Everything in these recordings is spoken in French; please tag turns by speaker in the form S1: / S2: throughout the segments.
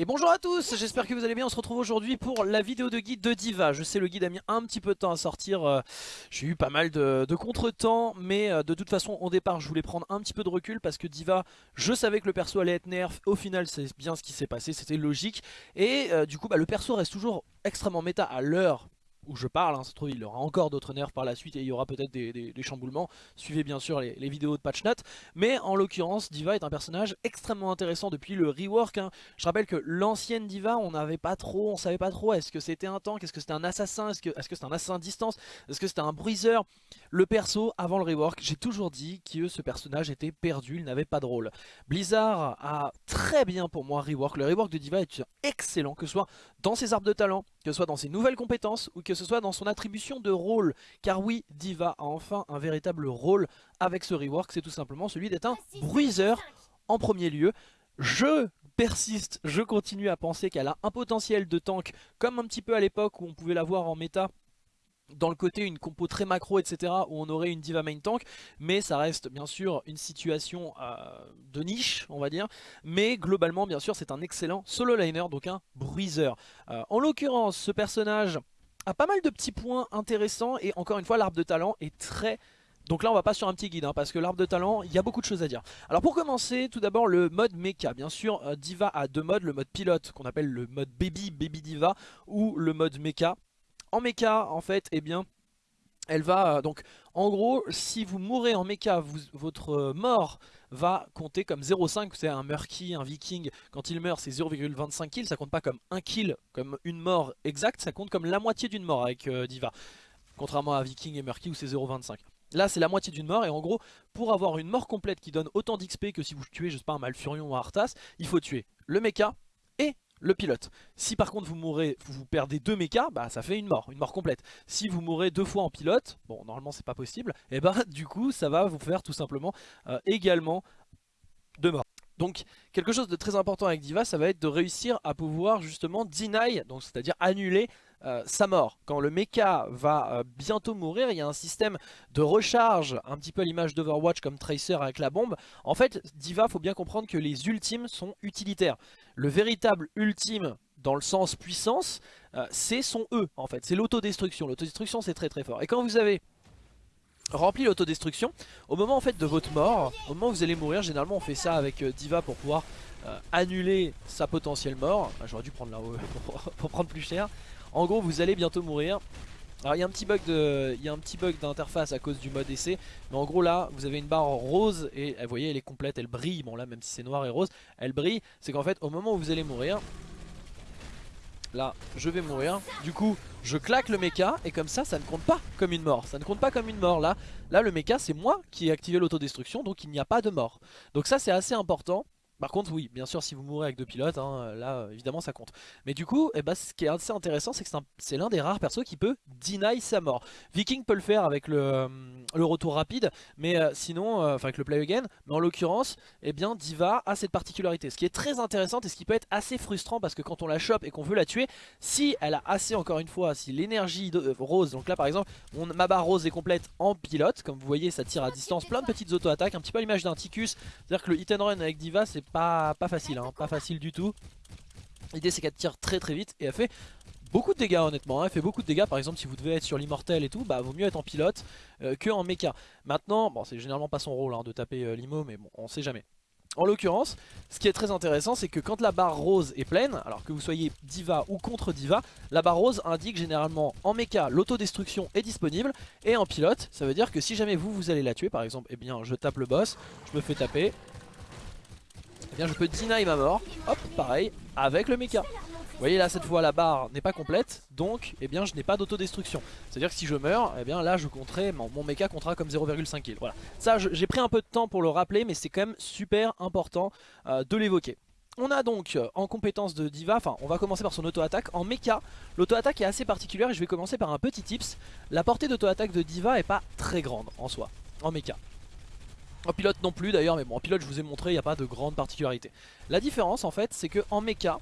S1: Et bonjour à tous, j'espère que vous allez bien, on se retrouve aujourd'hui pour la vidéo de guide de Diva. Je sais le guide a mis un petit peu de temps à sortir, euh, j'ai eu pas mal de, contretemps, mais euh, de toute façon au départ je voulais prendre un petit peu de recul parce que Diva, je savais que le perso allait être nerf, au final c'est bien ce qui s'est passé, c'était logique. Et euh, du coup bah, le perso reste toujours extrêmement méta à l'heure où je parle, hein, ça se trouve aura encore d'autres nerfs par la suite et il y aura peut-être des, chamboulements, suivez bien sûr les, vidéos de patch mais en l'occurrence Diva est un personnage extrêmement intéressant depuis le rework, hein. je rappelle que l'ancienne Diva on n'avait pas trop, on savait pas trop, est-ce que c'était un tank, est-ce que c'était un assassin, est-ce que c'était un assassin distance, est-ce que c'était un bruiser, le perso avant le rework, j'ai toujours dit que ce personnage était perdu, il n'avait pas de rôle. Blizzard a très bien pour moi rework, le rework de Diva est excellent, que ce soit dans ses arbres de talent, que ce soit dans ses nouvelles compétences ou que ce soit dans son attribution de rôle. Car oui, Diva a enfin un véritable rôle avec ce rework, c'est tout simplement celui d'être un bruiser en premier lieu. Je persiste, je continue à penser qu'elle a un potentiel de tank comme un petit peu à l'époque où on pouvait la voir en méta dans le côté une compo très macro etc où on aurait une diva main tank mais ça reste bien sûr une situation euh, de niche on va dire. Mais globalement bien sûr c'est un excellent solo liner donc un bruiser euh, en l'occurrence ce personnage a pas mal de petits points intéressants et encore une fois l'arbre de talent est très donc là on va pas sur un petit guide hein, parce que l'arbre de talent il y a beaucoup de choses à dire. Alors pour commencer tout d'abord le mode mecha. Bien sûr euh, Diva a deux modes Le mode pilote qu'on appelle le mode baby baby diva Ou le mode mecha en mecha, en fait, eh bien, elle va... Euh, donc, en gros, si vous mourrez en mecha, votre euh, mort va compter comme 0,5. C'est un Murky, un Viking, quand il meurt, c'est 0,25 kills. Ça compte pas comme un kill, comme une mort exacte. Ça compte comme la moitié d'une mort avec euh, Diva. Contrairement à Viking et Murky où c'est 0,25. Là c'est la moitié d'une mort et en gros pour avoir une mort complète qui donne autant d'XP que si vous tuez je sais pas un Malfurion ou un Arthas Il faut tuer le mecha le pilote. Si par contre vous mourrez, vous perdez deux mechas, bah ça fait une mort, une mort complète. Si vous mourrez deux fois en pilote, bon normalement c'est pas possible, et eh bah du coup ça va vous faire tout simplement euh, également deux morts. Donc quelque chose de très important avec Diva, ça va être de réussir à pouvoir justement deny, donc c'est-à-dire annuler euh, sa mort. Quand le mecha va euh, bientôt mourir, il y a un système de recharge, un petit peu à l'image d'Overwatch comme Tracer avec la bombe. En fait, Diva, faut bien comprendre que les ultimes sont utilitaires. Le véritable ultime dans le sens puissance, euh, c'est son E en fait, c'est l'autodestruction. L'autodestruction c'est très très fort. Et quand vous avez rempli l'autodestruction, au moment de votre mort, au moment où vous allez mourir, généralement on fait ça avec Diva pour pouvoir annuler sa potentielle mort. J'aurais dû prendre là pour prendre plus cher. En gros vous allez bientôt mourir alors il y a un petit bug d'interface à cause du mode essai, mais en gros là vous avez une barre rose et vous voyez elle est complète, elle brille. Bon là même si c'est noir et rose, elle brille. C'est qu'en fait au moment où vous allez mourir, là je vais mourir. Du coup je claque le mecha et comme ça ça ne compte pas comme une mort. Ça ne compte pas comme une mort là. Là le mecha c'est moi qui ai activé l'autodestruction donc il n'y a pas de mort. Donc ça c'est assez important. Par contre oui, bien sûr si vous mourrez avec deux pilotes, hein, là évidemment ça compte. Mais du coup, eh ben, ce qui est assez intéressant c'est que c'est l'un des rares persos qui peut deny sa mort. Viking peut le faire avec le, euh, retour rapide, mais euh, sinon, euh, enfin avec le play again, mais en l'occurrence, eh bien Diva a cette particularité. Ce qui est très intéressant et ce qui peut être assez frustrant parce que quand on la chope et qu'on veut la tuer, si elle a assez encore une fois, si l'énergie rose, donc là par exemple, ma barre rose est complète en pilote, comme vous voyez ça tire à distance, plein de petites auto-attaques, un petit peu à l'image d'un Ticus, c'est-à-dire que le hit and run avec Diva c'est pas, facile, hein, pas facile du tout. L'idée c'est qu'elle tire très très vite et elle fait beaucoup de dégâts honnêtement, hein. elle fait beaucoup de dégâts par exemple si vous devez être sur l'immortel et tout, bah vaut mieux être en pilote euh, que en mecha. Maintenant, bon c'est généralement pas son rôle hein, de taper euh, l'immo mais bon on sait jamais. En l'occurrence, ce qui est très intéressant, c'est que quand la barre rose est pleine, alors que vous soyez diva ou contre diva, la barre rose indique généralement en mecha l'autodestruction est disponible, et en pilote, ça veut dire que si jamais vous, vous allez la tuer, par exemple, eh bien je tape le boss, je me fais taper, bien je peux deny ma mort, hop, pareil, avec le mecha. Vous voyez là cette fois la barre n'est pas complète donc eh bien je n'ai pas d'autodestruction C'est à dire que si je meurs eh bien là je compterai mon, mecha comptera comme 0,5 kill Voilà ça j'ai pris un peu de temps pour le rappeler mais c'est quand même super important euh, de l'évoquer on a donc euh, en compétence de Diva, enfin on va commencer par son auto-attaque. En mecha, l'auto-attaque est assez particulière et je vais commencer par un petit tips. La portée d'auto-attaque de Diva est pas très grande en soi, en mecha. En pilote non plus d'ailleurs, mais bon en pilote je vous ai montré, il n'y a pas de grande particularité. La différence en fait, c'est que en mecha,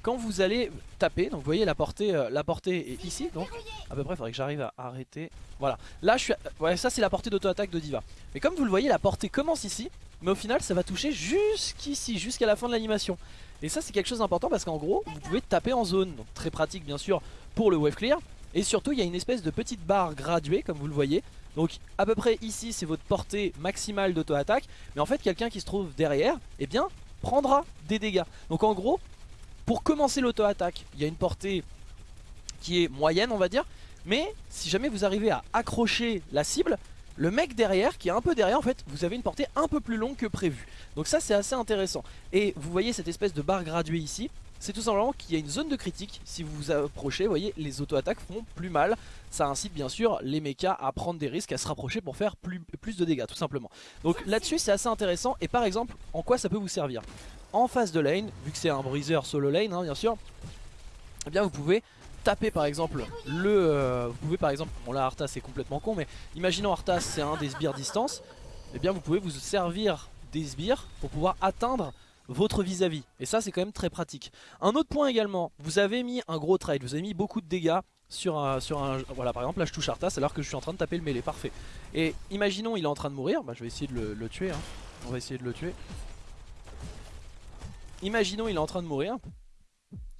S1: quand vous allez taper, donc vous voyez la portée, euh, la portée est ici, donc à peu près il faudrait que j'arrive à arrêter. Voilà, là je suis, ouais ça c'est la portée d'auto-attaque de Diva. Mais comme vous le voyez, la portée commence ici mais au final ça va toucher jusqu'ici, jusqu'à la fin de l'animation. Et ça c'est quelque chose d'important parce qu'en gros vous pouvez taper en zone, donc très pratique bien sûr pour le wave clear. Et surtout il y a une espèce de petite barre graduée comme vous le voyez. Donc à peu près ici c'est votre portée maximale d'auto-attaque. Mais en fait quelqu'un qui se trouve derrière, eh bien prendra des dégâts. Donc en gros pour commencer l'auto-attaque il y a une portée qui est moyenne on va dire. Mais si jamais vous arrivez à accrocher la cible, le mec derrière, qui est un peu derrière, en fait, vous avez une portée un peu plus longue que prévu. Donc ça, c'est assez intéressant. Et vous voyez cette espèce de barre graduée ici. C'est tout simplement qu'il y a une zone de critique. Si vous vous approchez, vous voyez, les auto-attaques font plus mal. Ça incite bien sûr les mechas à prendre des risques, à se rapprocher pour faire plus, de dégâts, tout simplement. Donc là-dessus, c'est assez intéressant. Et par exemple, en quoi ça peut vous servir? En face de lane, vu que c'est un briseur solo lane, hein, bien sûr, eh bien vous pouvez taper par exemple le... Euh, vous pouvez par exemple, bon là Arthas c'est complètement con mais imaginons Arthas c'est un des sbires distance et eh bien vous pouvez vous servir des sbires pour pouvoir atteindre votre vis-à-vis et ça c'est quand même très pratique. Un autre point également, vous avez mis un gros trade, vous avez mis beaucoup de dégâts sur un, sur un... Voilà par exemple là je touche Arthas alors que je suis en train de taper le mêlée, parfait. Et imaginons il est en train de mourir, bah, je vais essayer de le, tuer, hein. on va essayer de le tuer. Imaginons il est en train de mourir,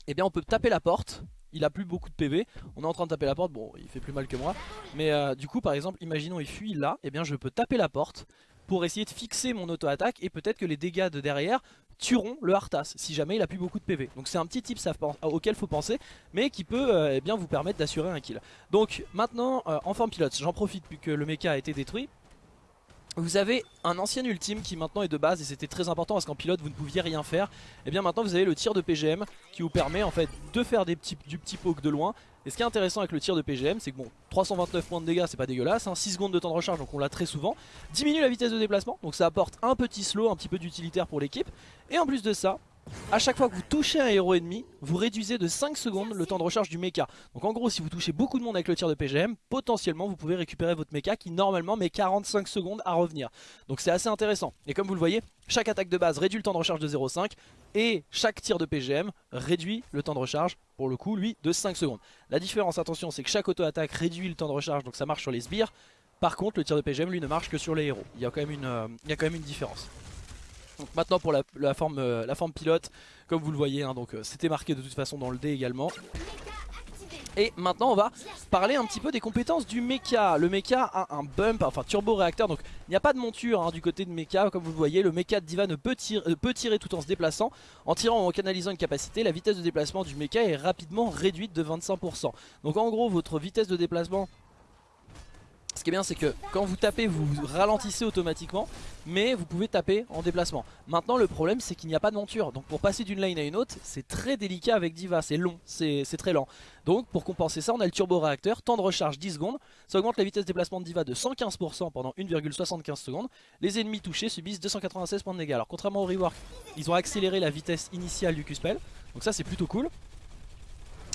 S1: eh bien on peut taper la porte il a plus beaucoup de PV, on est en train de taper la porte, bon il fait plus mal que moi, mais euh, du coup par exemple imaginons il fuit là, eh bien je peux taper la porte pour essayer de fixer mon auto-attaque et peut-être que les dégâts de derrière tueront le Arthas si jamais il a plus beaucoup de PV. Donc c'est un petit tip auquel faut penser, mais qui peut euh, eh bien vous permettre d'assurer un kill. Donc maintenant euh, en pilote, j'en profite puisque le mecha a été détruit, vous avez un ancien ultime qui maintenant est de base et c'était très important parce qu'en pilote vous ne pouviez rien faire. Et eh bien maintenant vous avez le tir de PGM qui vous permet en fait de faire des petits, du petit poke de loin. Et ce qui est intéressant avec le tir de PGM c'est que bon 329 points de dégâts c'est pas dégueulasse, 6 hein, secondes de temps de recharge donc on l'a très souvent. Diminue la vitesse de déplacement donc ça apporte un petit slow, un petit peu d'utilitaire pour l'équipe. Et en plus de ça à chaque fois que vous touchez un héros ennemi, vous réduisez de 5 secondes le temps de recharge du mecha. Donc en gros, si vous touchez beaucoup de monde avec le tir de PGM, potentiellement vous pouvez récupérer votre mecha qui normalement met 45 secondes à revenir. Donc c'est assez intéressant. Et comme vous le voyez, chaque attaque de base réduit le temps de recharge de 0,5 et chaque tir de PGM réduit le temps de recharge, pour le coup, lui, de 5 secondes. La différence, attention, c'est que chaque auto-attaque réduit le temps de recharge, donc ça marche sur les sbires. Par contre, le tir de PGM, lui, ne marche que sur les héros. Il y a quand euh, il y a quand même une différence. Donc maintenant pour la, forme, euh, la forme pilote, comme vous le voyez, hein, donc euh, c'était marqué de toute façon dans le dé également. Et maintenant on va parler un petit peu des compétences du mecha. Le mecha a un bump, enfin turbo réacteur Donc il n'y a pas de monture hein, du côté de mecha Comme vous le voyez. Le mecha de Diva ne peut, tirer, peut tirer tout en se déplaçant En tirant ou en canalisant une capacité. La vitesse de déplacement du mecha est rapidement réduite de 25% Donc en gros votre vitesse de déplacement ce qui est bien c'est que quand vous tapez vous ralentissez automatiquement mais vous pouvez taper en déplacement. Maintenant le problème c'est qu'il n'y a pas de monture donc pour passer d'une lane à une autre c'est très délicat avec Diva, c'est long, c'est très lent. Donc pour compenser ça on a le turbo réacteur, temps de recharge 10 secondes, ça augmente la vitesse de déplacement de Diva de 115% pendant 1,75 secondes. Les ennemis touchés subissent 296 points de dégâts. Alors contrairement au rework ils ont accéléré la vitesse initiale du Q-Spell donc ça c'est plutôt cool.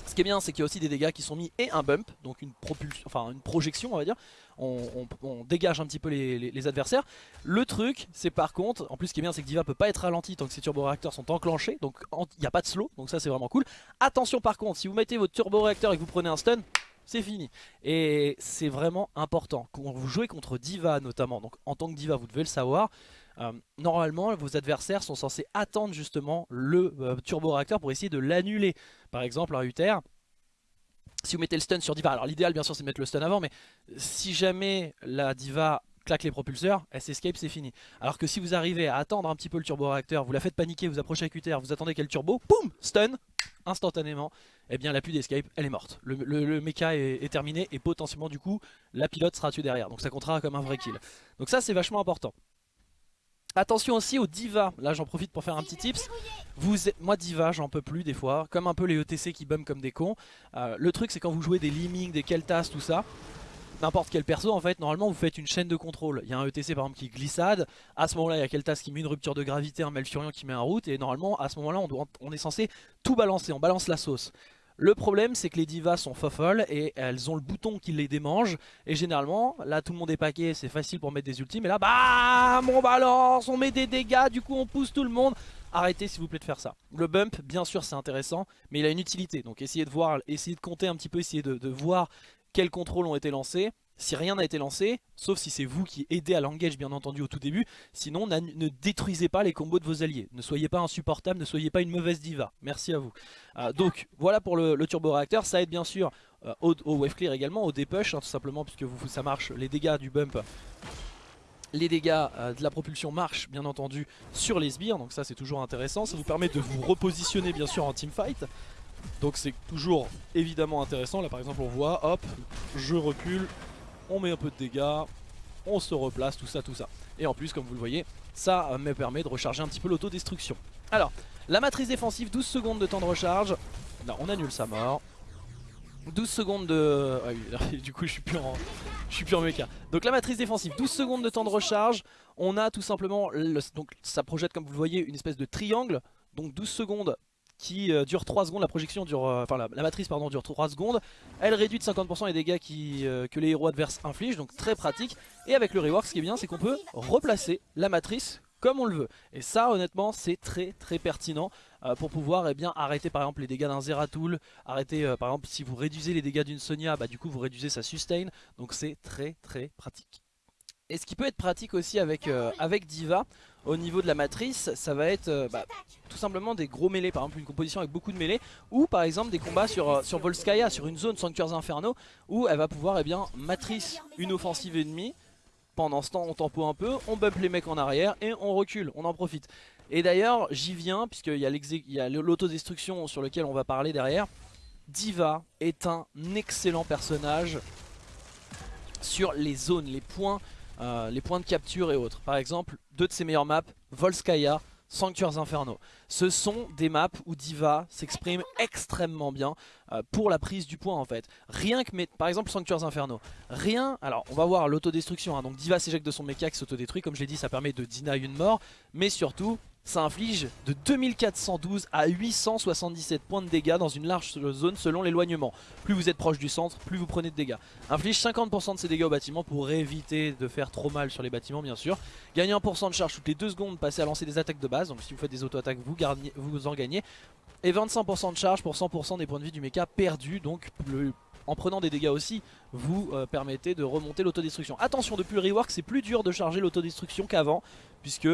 S1: Ce qui est bien c'est qu'il y a aussi des dégâts qui sont mis et un bump, donc une propulsion, enfin une projection on va dire, on, dégage un petit peu les, adversaires. Le truc c'est par contre, en plus ce qui est bien c'est que Diva peut pas être ralenti tant que ses turbo-réacteurs sont enclenchés, donc il n'y a pas de slow, donc ça c'est vraiment cool. Attention par contre, si vous mettez votre turbo-réacteur et que vous prenez un stun, c'est fini. Et c'est vraiment important. Quand vous jouez contre Diva notamment, donc en tant que Diva vous devez le savoir, euh, normalement vos adversaires sont censés attendre justement le euh, turbo réacteur pour essayer de l'annuler. Par exemple un Uther, si vous mettez le stun sur Diva, alors l'idéal bien sûr c'est de mettre le stun avant, mais si jamais la Diva claque les propulseurs, elle s'escape, c'est fini. Alors que si vous arrivez à attendre un petit peu le turbo réacteur, vous la faites paniquer, vous approchez avec Uther, vous attendez qu'elle turbo, boum, stun, instantanément, eh bien la pluie d'escape, elle est morte. Le, le, mecha est, est, terminé et potentiellement du coup, la pilote sera tuée derrière. Donc ça comptera comme un vrai kill. Donc ça c'est vachement important. Attention aussi aux divas, là j'en profite pour faire un petit tips. Vous, moi diva j'en peux plus des fois, comme un peu les ETC qui bum comme des cons. Euh, le truc c'est quand vous jouez des Liming, des Keltas, tout ça, n'importe quel perso en fait, normalement vous faites une chaîne de contrôle. Il y a un ETC par exemple qui glissade, à ce moment là il y a Keltas qui met une rupture de gravité, un Malfurion qui met un route, et normalement à ce moment là on, on est censé tout balancer, on balance la sauce. Le problème c'est que les divas sont fofolles et elles ont le bouton qui les démange. Et généralement là tout le monde est paqué c'est facile pour mettre des ultimes. Et là bam on balance on met des dégâts du coup on pousse tout le monde. Arrêtez s'il vous plaît de faire ça. Le bump bien sûr c'est intéressant mais il a une utilité. Donc essayez de voir essayez de compter un petit peu essayez de, voir quels contrôles ont été lancés, si rien n'a été lancé, sauf si c'est vous qui aidez à l'engage bien entendu au tout début, sinon ne détruisez pas les combos de vos alliés. Ne soyez pas insupportable, ne soyez pas une mauvaise diva. Merci à vous. Euh, donc voilà pour le, turbo réacteur, ça aide bien sûr euh, au, wave clear également, au dépush, hein, tout simplement puisque ça marche, les dégâts du bump les dégâts euh, de la propulsion marchent bien entendu sur les sbires, donc ça c'est toujours intéressant. Ça vous permet de vous repositionner bien sûr en teamfight. Donc c'est toujours évidemment intéressant. Là par exemple on voit, hop, je recule, on met un peu de dégâts, on se replace, tout ça, tout ça. Et en plus, comme vous le voyez, ça me permet de recharger un petit peu l'autodestruction. Alors, la matrice défensive, 12 secondes de temps de recharge. Là, on annule sa mort. 12 secondes de... Ah oui, du coup je suis plus en, je suis plus en méca. Donc la matrice défensive, 12 secondes de temps de recharge. On a tout simplement, donc ça projette comme vous le voyez une espèce de triangle. Donc 12 secondes qui euh, dure 3 secondes, la projection dure, euh, enfin la, matrice pardon dure 3 secondes, elle réduit de 50% les dégâts qui, euh, que les héros adverses infligent, donc très pratique, et avec le rework ce qui est bien c'est qu'on peut replacer la matrice comme on le veut, et ça honnêtement c'est très très pertinent pour pouvoir eh bien, arrêter par exemple les dégâts d'un Zeratul, arrêter par exemple si vous réduisez les dégâts d'une Sonia, bah du coup vous réduisez sa sustain, donc c'est très très pratique. Et ce qui peut être pratique aussi avec, avec Diva, au niveau de la matrice, ça va être euh, bah, tout simplement des gros mêlés, par exemple une composition avec beaucoup de mêlés, ou par exemple des combats sur, euh, sur Volskaya, sur une zone Sanctuaires Inferno, où elle va pouvoir eh bien, matrice une offensive ennemie, pendant ce temps on tempo un peu, on bump les mecs en arrière et on recule, on en profite. Et d'ailleurs j'y viens, puisqu'il y a l'autodestruction sur lequel on va parler derrière, Diva est un excellent personnage sur les zones, les points euh, les points de capture et autres. Par exemple, deux de ses meilleures maps, Volskaya, Sanctuaires Inferno. Ce sont des maps où Diva s'exprime extrêmement bien euh, pour la prise du point en fait. Rien que, par exemple Sanctuaires Inferno, rien, alors on va voir l'autodestruction, hein. donc Diva s'éjecte de son mecha qui s'autodétruit, comme je l'ai dit ça permet de deny une mort, mais surtout ça inflige de 2412 à 877 points de dégâts dans une large zone selon l'éloignement. Plus vous êtes proche du centre, plus vous prenez de dégâts. Inflige 50% de ces dégâts au bâtiment pour éviter de faire trop mal sur les bâtiments bien sûr. Gagnez 1% de charge toutes les 2 secondes, passez à lancer des attaques de base, donc si vous faites des auto-attaques vous, vous en gagnez. Et 25% de charge pour 100% des points de vie du mecha perdus, donc en prenant des dégâts aussi, vous euh, permettez de remonter l'autodestruction. Attention, depuis le rework, c'est plus dur de charger l'autodestruction qu'avant, puisque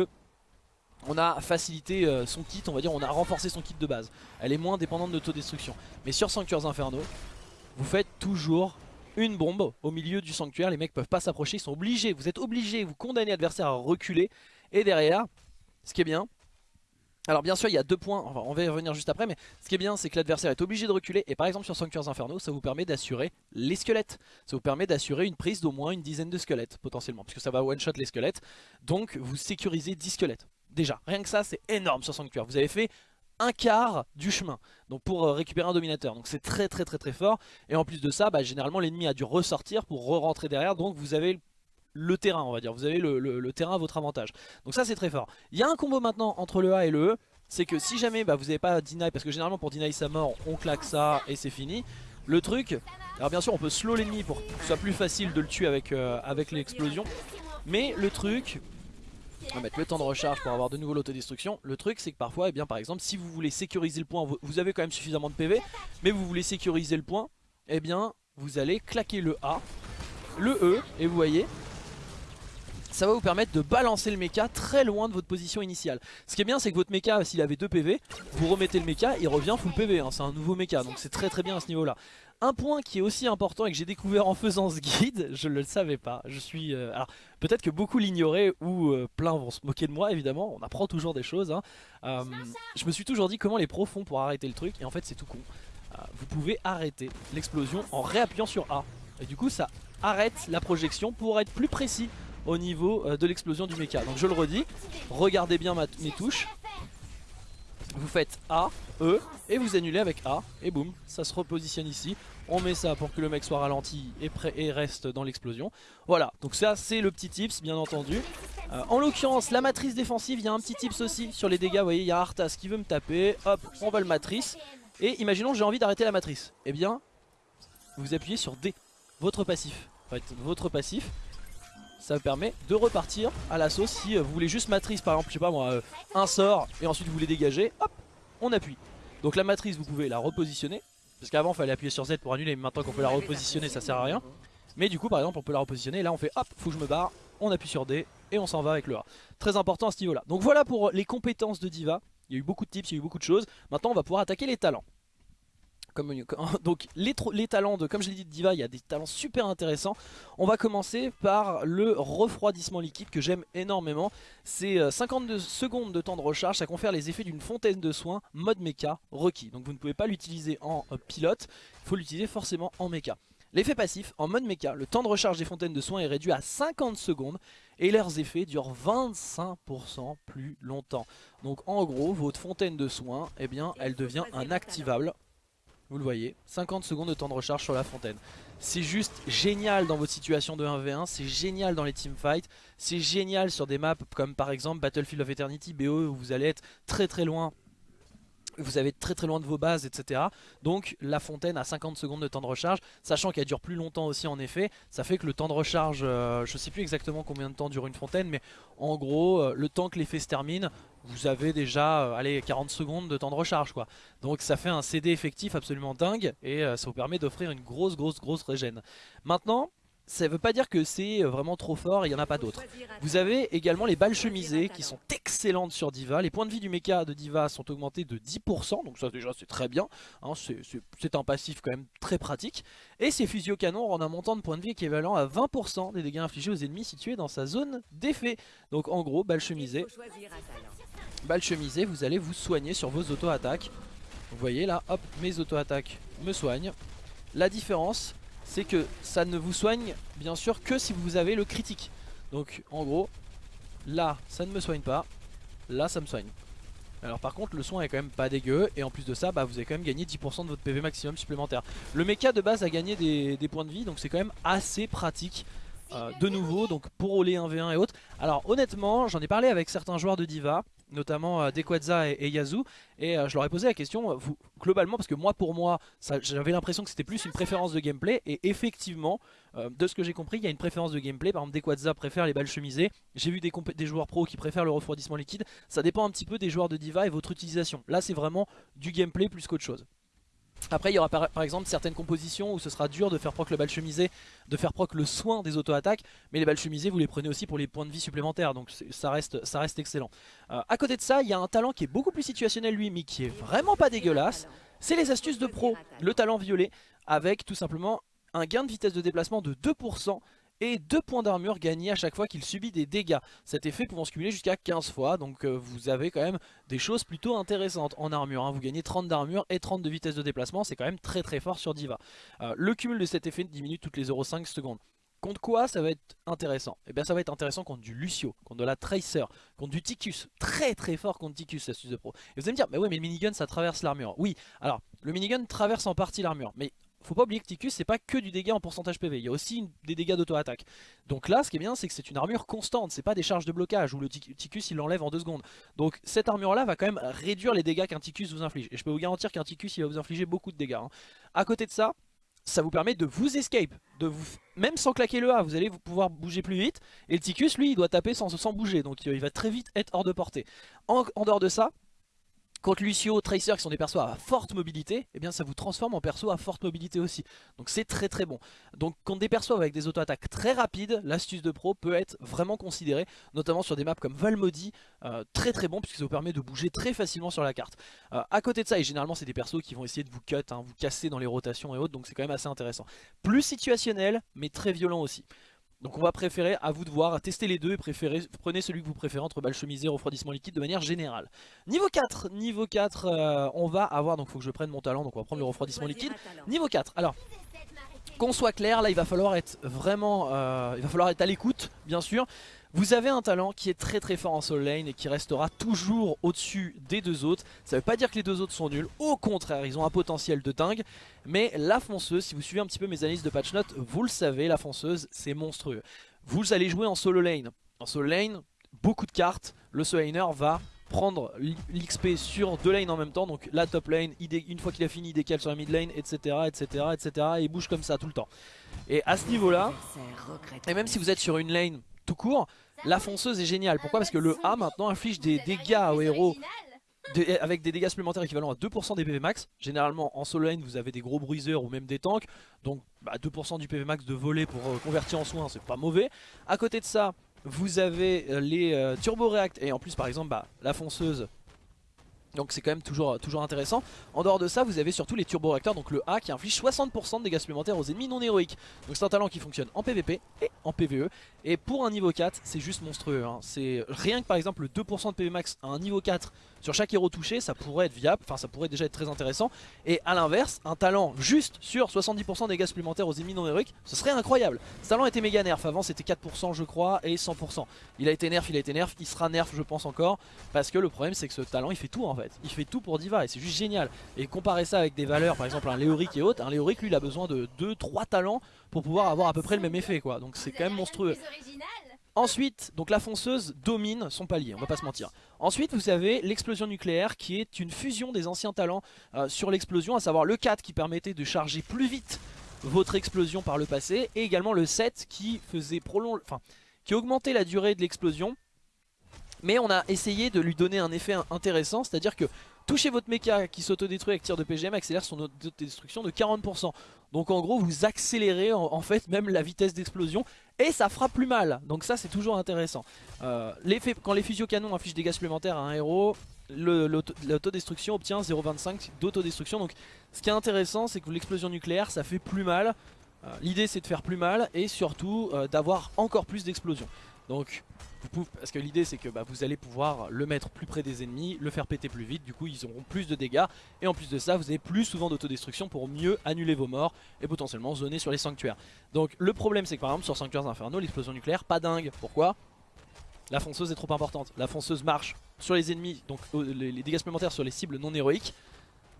S1: on a facilité euh, son kit, on va dire, on a renforcé son kit de base. Elle est moins dépendante d'autodestruction. Mais sur Sanctuaires Inferno, vous faites toujours une bombe au milieu du sanctuaire. Les mecs peuvent pas s'approcher, ils sont obligés, vous êtes obligés, vous condamnez l'adversaire à reculer. Et derrière, ce qui est bien, alors bien sûr il y a deux points, on va y revenir juste après, mais ce qui est bien c'est que l'adversaire est obligé de reculer et par exemple sur Sanctuaires Inferno ça vous permet d'assurer les squelettes. Ça vous permet d'assurer une prise d'au moins une dizaine de squelettes potentiellement, puisque ça va one shot les squelettes, donc vous sécurisez 10 squelettes. Déjà, rien que ça, c'est énorme sur Sanctuaire. Vous avez fait un quart du chemin donc pour euh, récupérer un dominateur. Donc c'est très très très très fort. Et en plus de ça bah, généralement l'ennemi a dû ressortir pour re-rentrer derrière. Donc vous avez le terrain on va dire. Vous avez le, terrain à votre avantage. Donc ça c'est très fort. Il y a un combo maintenant entre le A et le E c'est que si jamais bah, vous n'avez pas deny parce que généralement pour deny sa mort on claque ça et c'est fini. Le truc alors bien sûr on peut slow l'ennemi pour que ce soit plus facile de le tuer avec, euh, avec l'explosion. Mais le truc on va mettre le temps de recharge pour avoir de nouveau l'autodestruction. Le truc c'est que parfois, eh bien, par exemple, si vous voulez sécuriser le point, vous avez quand même suffisamment de PV, mais vous voulez sécuriser le point, eh bien vous allez claquer le A, le E, et vous voyez, ça va vous permettre de balancer le mecha très loin de votre position initiale. Ce qui est bien c'est que votre mecha s'il avait 2 PV, vous remettez le mecha, il revient full PV, hein. c'est un nouveau mecha donc c'est très très bien à ce niveau là. Un point qui est aussi important et que j'ai découvert en faisant ce guide, je ne le savais pas. Je suis, euh, alors peut-être que beaucoup l'ignoraient ou euh, plein vont se moquer de moi évidemment. On apprend toujours des choses. Hein. Euh, je me suis toujours dit comment les pros font pour arrêter le truc et en fait c'est tout con. vous pouvez arrêter l'explosion en réappuyant sur A et du coup ça arrête la projection pour être plus précis au niveau de l'explosion du mecha. Donc je le redis, regardez bien mes touches vous faites A, E et vous annulez avec A et boum, ça se repositionne ici. On met ça pour que le mec soit ralenti et, prêt et reste dans l'explosion. Voilà, donc ça c'est le petit tips bien entendu. Euh, en l'occurrence la matrice défensive, il y a un petit tips aussi sur les dégâts. Vous voyez, il y a Arthas qui veut me taper, hop, on va le matrice. Et imaginons j'ai envie d'arrêter la matrice. Eh bien, vous appuyez sur D, votre passif. En fait, votre passif, ça vous permet de repartir à l'assaut si euh, vous voulez juste matrice par exemple je sais pas moi euh, un sort et ensuite vous voulez dégager hop on appuie donc la matrice vous pouvez la repositionner Parce qu'avant, il fallait appuyer sur Z pour annuler, mais maintenant qu'on peut la repositionner, ça sert à rien. Mais du coup, par exemple, on peut la repositionner. Là, on fait hop, faut je me barre. On appuie sur D et on s'en va avec le A. Très important à ce niveau-là. Donc voilà pour les compétences de Diva. Il y a eu beaucoup de tips, il y a eu beaucoup de choses. Maintenant, on va pouvoir attaquer les talents. Comme, donc les, les, talents de, comme je l'ai dit de Diva, il y a des talents super intéressants. On va commencer par le refroidissement liquide que j'aime énormément. C'est 52 euh, secondes de temps de recharge, ça confère les effets d'une fontaine de soins mode mecha requis. Donc vous ne pouvez pas l'utiliser en euh, pilote, il faut l'utiliser forcément en mecha. L'effet passif, en mode mecha, le temps de recharge des fontaines de soins est réduit à 50 secondes et leurs effets durent 25% plus longtemps. Donc en gros, votre fontaine de soins, eh bien, elle devient un activable. Vous le voyez, 50 secondes de temps de recharge sur la fontaine. C'est juste génial dans votre situation de 1v1, c'est génial dans les teamfights, c'est génial sur des maps comme par exemple Battlefield of Eternity, BO, où vous allez être très très loin vous avez très très loin de vos bases, etc. Donc la fontaine a 50 secondes de temps de recharge, sachant qu'elle dure plus longtemps aussi en effet. Ça fait que le temps de recharge, euh, je sais plus exactement combien de temps dure une fontaine, mais en gros, euh, le temps que l'effet se termine, vous avez déjà euh, allez, 40 secondes de temps de recharge. quoi. Donc ça fait un CD effectif absolument dingue, et ça vous permet d'offrir une grosse grosse grosse régène. Maintenant, ça veut pas dire que c'est euh, vraiment trop fort, il n'y en a pas d'autres. Vous avez également les balles chemisées qui sont excellentes sur Diva. Les points de vie du mecha de Diva sont augmentés de 10%, donc ça déjà c'est très bien. Hein, c'est un passif quand même très pratique. Et ces fusils au canon rendent un montant de points de vie équivalent à 20% des dégâts infligés aux ennemis situés dans sa zone d'effet. Donc en gros, balles chemisées. Balles chemisées, vous allez vous soigner sur vos auto-attaques. Vous voyez là, hop, mes auto-attaques me soignent. La différence, c'est que ça ne vous soigne bien sûr que si vous avez le critique. Donc en gros, là ça ne me soigne pas, là ça me soigne. Alors par contre le soin est quand même pas dégueu et en plus de ça bah, vous avez quand même gagné 10% de votre PV maximum supplémentaire. Le mecha de base a gagné des, points de vie donc c'est quand même assez pratique euh, de nouveau donc pour les 1v1 et autres. Alors honnêtement j'en ai parlé avec certains joueurs de Diva notamment euh, Dequadza et, Yazoo. Et euh, je leur ai posé la question vous, globalement parce que moi pour moi j'avais l'impression que c'était plus une préférence de gameplay. Et effectivement euh, de ce que j'ai compris il y a une préférence de gameplay. Par exemple Dequadza préfère les balles chemisées. J'ai vu des, des, joueurs pro qui préfèrent le refroidissement liquide. Ça dépend un petit peu des joueurs de Diva et votre utilisation. Là c'est vraiment du gameplay plus qu'autre chose après il y aura par, exemple certaines compositions où ce sera dur de faire proc le balle chemisé, de faire proc le soin des auto-attaques, mais les balles chemisées vous les prenez aussi pour les points de vie supplémentaires, donc ça reste, ça reste excellent. Euh, à côté de ça, il y a un talent qui est beaucoup plus situationnel lui, mais qui est vraiment pas dégueulasse, c'est les astuces de pro, le talent violet, avec tout simplement un gain de vitesse de déplacement de 2%, et 2 points d'armure gagnés à chaque fois qu'il subit des dégâts. Cet effet pouvant se cumuler jusqu'à 15 fois, donc euh, vous avez quand même des choses plutôt intéressantes en armure. Hein. Vous gagnez 30 d'armure et 30 de vitesse de déplacement, c'est quand même très très fort sur Diva. Euh, le cumul de cet effet diminue toutes les 0,5 secondes. Contre quoi ça va être intéressant? Eh bien ça va être intéressant contre du Lucio, contre de la Tracer, contre du Ticus, très très fort contre Ticus astuce de pro. Et vous allez me dire, mais oui mais le minigun ça traverse l'armure. Oui, alors le minigun traverse en partie l'armure, mais faut pas oublier que Ticus c'est pas que du dégât en pourcentage PV, il y a aussi des dégâts d'auto-attaque. Donc là ce qui est bien c'est que c'est une armure constante, c'est pas des charges de blocage où le Ticus il l'enlève en deux secondes. Donc cette armure là va quand même réduire les dégâts qu'un Ticus vous inflige. Et je peux vous garantir qu'un Ticus il va vous infliger beaucoup de dégâts. Hein. À côté de ça, ça vous permet de vous escape, de vous, même sans claquer le A, vous allez pouvoir bouger plus vite. Et le Ticus lui il doit taper sans, sans bouger, donc il va très vite être hors de portée. en dehors de ça, Contre Lucio, Tracer qui sont des persos à forte mobilité, eh ça vous transforme en perso à forte mobilité aussi. Donc c'est très très bon. Donc contre des persos avec des auto-attaques très rapides, l'astuce de pro peut être vraiment considérée, notamment sur des maps comme Valmody, euh, très très bon puisque ça vous permet de bouger très facilement sur la carte. Euh, à côté de ça, et généralement c'est des persos qui vont essayer de vous cut, hein, vous casser dans les rotations et autres, donc c'est quand même assez intéressant. Plus situationnel, mais très violent aussi. Donc on va préférer, à vous de voir, tester les deux et préférer, prenez celui que vous préférez entre balle chemisée et refroidissement liquide de manière générale. Niveau 4, niveau 4, euh, on va avoir, donc il faut que je prenne mon talent, donc on va prendre le refroidissement liquide. Niveau 4, alors, qu'on soit clair, là il va falloir être vraiment, euh, il va falloir être à l'écoute, bien sûr. Vous avez un talent qui est très très fort en soul lane et qui restera toujours au-dessus des deux autres. Ça veut pas dire que les deux autres sont nuls, au contraire, ils ont un potentiel de dingue. Mais la fonceuse, si vous suivez un petit peu mes analyses de patch notes, vous le savez, la fonceuse, c'est monstrueux. Vous allez jouer en solo lane. En solo lane, beaucoup de cartes, le solo laner va prendre l'XP sur deux lanes en même temps donc la top lane, une fois qu'il a fini il décale sur la mid lane etc etc etc et il bouge comme ça tout le temps et à ce niveau là et même si vous êtes sur une lane tout court, la fonceuse est géniale. Pourquoi? Parce que le A maintenant inflige des dégâts aux héros avec des dégâts supplémentaires équivalents à 2% des PV max. Généralement en solo vous avez des gros bruiseurs ou même des tanks. Donc 2% bah, du PV max de voler pour euh, convertir en soins c'est pas mauvais. À côté de ça vous avez euh, les euh, et en plus par exemple bah, la fonceuse donc c'est quand même toujours, toujours intéressant. En dehors de ça, vous avez surtout les turbo-réacteurs, donc le A qui inflige 60% de dégâts supplémentaires aux ennemis non héroïques. Donc c'est un talent qui fonctionne en PvP et en PvE. Et pour un niveau 4, c'est juste monstrueux. Hein. C'est rien que par exemple le 2% de PV max à un niveau 4 sur chaque héros touché, ça pourrait être viable, enfin ça pourrait déjà être très intéressant. Et à l'inverse, un talent juste sur 70% de dégâts supplémentaires aux ennemis non héroïques, ce serait incroyable. Ce talent était méga nerf, avant c'était 4% je crois et 100%. Il a été nerf, il a été nerf, il sera nerf je pense encore, parce que le problème c'est que ce talent il fait tout en fait. Il fait tout pour Diva et c'est juste génial. Et comparer ça avec des valeurs, par exemple un Léoric et autres, un Léoric lui il a besoin de 2-3 talents pour pouvoir avoir à peu près le même effet quoi. Donc c'est quand même monstrueux. Ensuite, donc la fonceuse domine son palier, on va pas se mentir. Ensuite, vous avez l'explosion nucléaire qui est une fusion des anciens talents euh, sur l'explosion, à savoir le 4 qui permettait de charger plus vite votre explosion par le passé, et également le 7 qui faisait prolonger, enfin, qui augmentait la durée de l'explosion. Mais on a essayé de lui donner un effet intéressant, c'est-à-dire que toucher votre mecha qui s'autodétruit avec tir de PGM accélère son autodestruction de 40%. Donc en gros vous accélérez en, fait même la vitesse d'explosion et ça fera plus mal. Donc ça c'est toujours intéressant. Euh, quand les physio-canons affichent des dégâts supplémentaires à un héros, l'autodestruction obtient 0,25 d'autodestruction. Donc ce qui est intéressant c'est que l'explosion nucléaire ça fait plus mal. Euh, l'idée c'est de faire plus mal et surtout euh, d'avoir encore plus d'explosions. Donc parce que l'idée c'est que bah, vous allez pouvoir le mettre plus près des ennemis, le faire péter plus vite, du coup ils auront plus de dégâts. Et en plus de ça vous avez plus souvent d'autodestruction pour mieux annuler vos morts et potentiellement zoner sur les sanctuaires. Donc le problème c'est que par exemple sur Sanctuaires Infernaux l'explosion nucléaire pas dingue, pourquoi? La fonceuse est trop importante, la fonceuse marche sur les ennemis, donc les dégâts supplémentaires sur les cibles non héroïques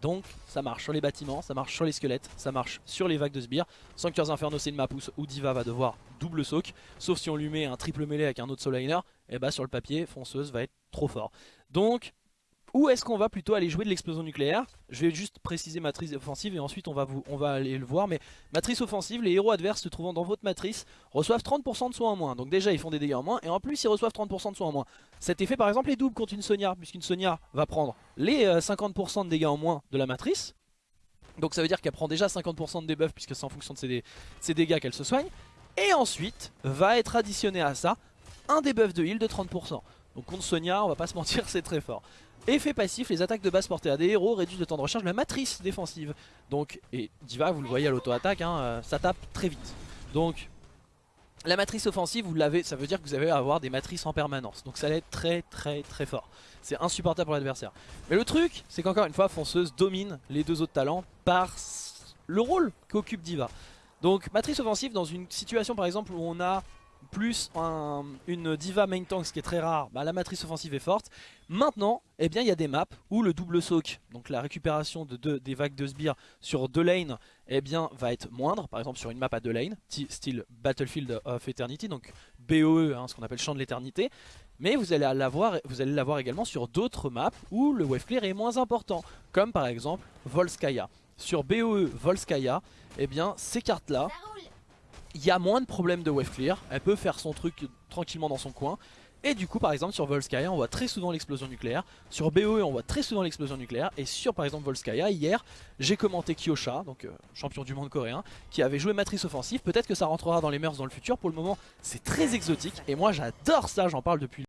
S1: donc ça marche sur les bâtiments, ça marche sur les squelettes, ça marche sur les vagues de sbires. Sanctuaires Inferno c'est une map où Diva va devoir double soak. Sauf si on lui met un triple mêlée avec un autre soul et bah sur le papier, fonceuse va être trop fort. Donc où est-ce qu'on va plutôt aller jouer de l'explosion nucléaire? Je vais juste préciser matrice offensive et ensuite on va, vous, on va aller le voir. Mais matrice offensive, les héros adverses se trouvant dans votre matrice reçoivent 30% de soins en moins. Donc déjà ils font des dégâts en moins et en plus ils reçoivent 30% de soins en moins. Cet effet par exemple est double contre une Sonia, puisqu'une Sonia va prendre les 50% euh, de dégâts en moins de la matrice. Donc ça veut dire qu'elle prend déjà 50% de debuff puisque c'est en fonction de ses, ses dégâts qu'elle se soigne. Et ensuite va être additionné à ça un debuff de heal de 30%. Donc contre Sonia, on va pas se mentir, c'est très fort. Effet passif, les attaques de base portées à des héros réduisent le temps de recharge de la matrice défensive. Donc, et Diva, vous le voyez à l'auto-attaque, hein, euh, ça tape très vite. Donc, la matrice offensive, vous l'avez, ça veut dire que vous allez avoir des matrices en permanence. Donc ça va être très très très fort. C'est insupportable pour l'adversaire. Mais le truc, c'est qu'encore une fois, Fonceuse domine les deux autres talents par le rôle qu'occupe Diva. Donc matrice offensive dans une situation par exemple où on a plus une diva main tank, ce qui est très rare, bah, la matrice offensive est forte. Maintenant, eh bien, il y a des maps où le double soak, donc la récupération de des vagues de sbires sur deux lanes, eh bien, va être moindre. Par exemple, sur une map à deux lanes, style Battlefield of Eternity, donc BOE, hein, ce qu'on appelle champ de l'éternité. Mais vous allez l'avoir également sur d'autres maps où le wave clear est moins important, comme par exemple Volskaya. Sur BOE Volskaya, eh bien, ces cartes-là il y a moins de problèmes de wave clear, elle peut faire son truc tranquillement dans son coin. Et du coup par exemple sur Volskaya on voit très souvent l'explosion nucléaire, sur BOE on voit très souvent l'explosion nucléaire, et sur par exemple Volskaya hier j'ai commenté Kyosha, donc euh, champion du monde coréen, qui avait joué matrice offensive, peut-être que ça rentrera dans les mœurs dans le futur, pour le moment c'est très exotique, et moi j'adore ça, j'en parle depuis.